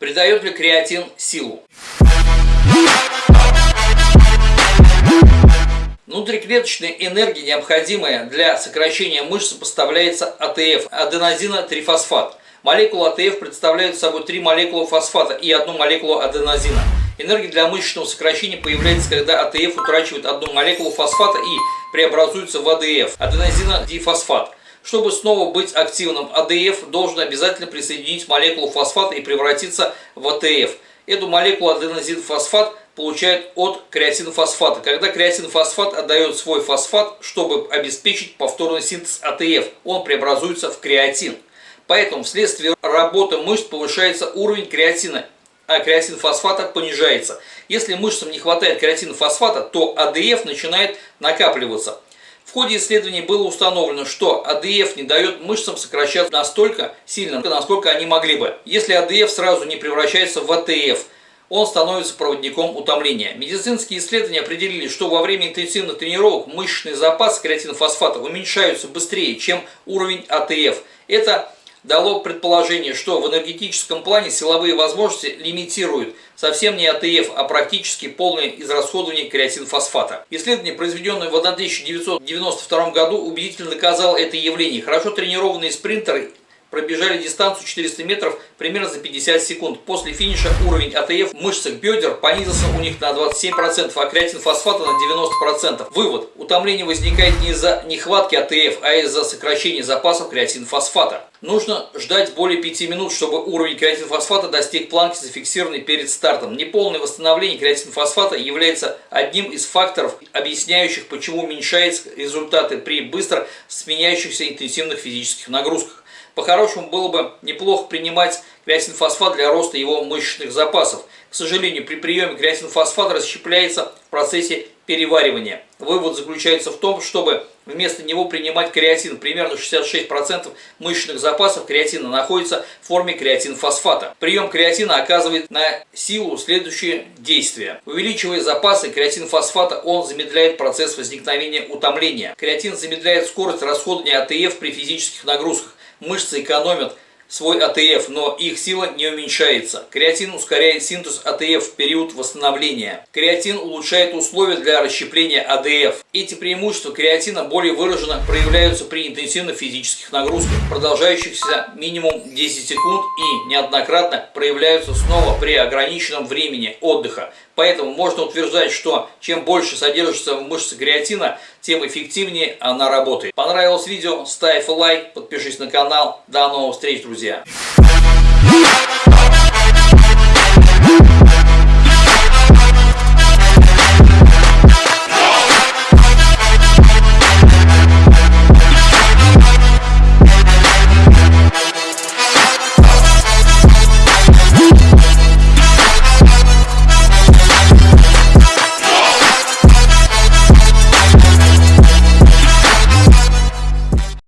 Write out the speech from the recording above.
Придает ли креатин силу? Внутриклеточная энергия, необходимая для сокращения мышц, поставляется АТФ – аденозинотрифосфат. Молекулы АТФ представляют собой три молекулы фосфата и одну молекулу аденозина. Энергия для мышечного сокращения появляется, когда АТФ утрачивает одну молекулу фосфата и преобразуется в АДФ – аденозинодифосфат. Чтобы снова быть активным, АДФ должен обязательно присоединить молекулу фосфата и превратиться в АТФ. Эту молекулу аденозинфосфат получает от креатинофосфата. Когда креатинофосфат отдает свой фосфат, чтобы обеспечить повторный синтез АТФ, он преобразуется в креатин. Поэтому вследствие работы мышц повышается уровень креатина, а креатинфосфата понижается. Если мышцам не хватает креатинофосфата, то АДФ начинает накапливаться. В ходе исследований было установлено, что АДФ не дает мышцам сокращаться настолько сильно, насколько они могли бы, если АДФ сразу не превращается в АТФ – он становится проводником утомления. Медицинские исследования определили, что во время интенсивных тренировок мышечный запас креатинофосфата уменьшаются быстрее, чем уровень АТФ. Это дало предположение, что в энергетическом плане силовые возможности лимитируют совсем не АТФ, а практически полное израсходование креатинфосфата. Исследование, произведенное в 1992 году, убедительно доказало это явление. Хорошо тренированные спринтеры пробежали дистанцию 400 метров примерно за 50 секунд. После финиша уровень АТФ в мышцах бедер понизился у них на 27%, а креатинфосфата на 90%. Вывод. Утомление возникает не из-за нехватки АТФ, а из-за сокращения запасов креатинфосфата. Нужно ждать более 5 минут, чтобы уровень креатинфосфата достиг планки, зафиксированной перед стартом. Неполное восстановление креатинфосфата является одним из факторов, объясняющих, почему уменьшаются результаты при быстро сменяющихся интенсивных физических нагрузках. По-хорошему было бы неплохо принимать креатинфосфат для роста его мышечных запасов. К сожалению, при приеме креатинфосфат расщепляется в процессе переваривания. Вывод заключается в том, чтобы вместо него принимать креатин. Примерно 66% мышечных запасов креатина находится в форме креатинфосфата. Прием креатина оказывает на силу следующее действие. Увеличивая запасы креатинфосфата, он замедляет процесс возникновения утомления. Креатин замедляет скорость расходования АТФ при физических нагрузках мышцы экономят свой АТФ, но их сила не уменьшается. Креатин ускоряет синтез АТФ в период восстановления. Креатин улучшает условия для расщепления АДФ. Эти преимущества креатина более выраженно проявляются при интенсивных физических нагрузках, продолжающихся минимум 10 секунд и неоднократно проявляются снова при ограниченном времени отдыха. Поэтому можно утверждать, что чем больше содержится в мышце креатина, тем эффективнее она работает. Понравилось видео? Ставь лайк, подпишись на канал. До новых встреч, друзья!